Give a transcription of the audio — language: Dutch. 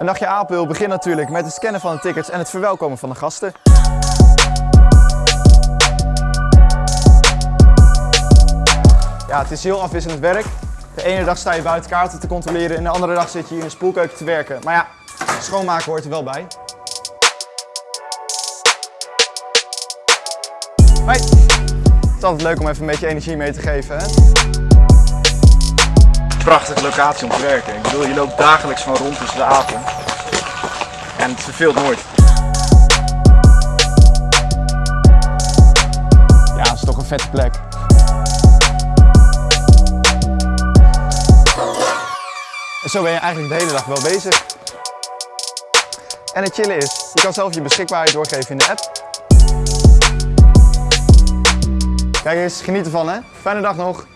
Een nachtje Apel begint natuurlijk met het scannen van de tickets en het verwelkomen van de gasten. Ja, het is heel afwisselend werk. De ene dag sta je buiten kaarten te controleren en de andere dag zit je hier in de spoelkeuken te werken. Maar ja, schoonmaken hoort er wel bij. Hoi! Het is altijd leuk om even een beetje energie mee te geven. Hè? Prachtige locatie om te werken. Ik bedoel, je loopt dagelijks van rond tussen de avond. En het verveelt nooit. Ja, het is toch een vette plek. En zo ben je eigenlijk de hele dag wel bezig. En het chillen is, je kan zelf je beschikbaarheid doorgeven in de app. Kijk eens, geniet ervan hè. Fijne dag nog.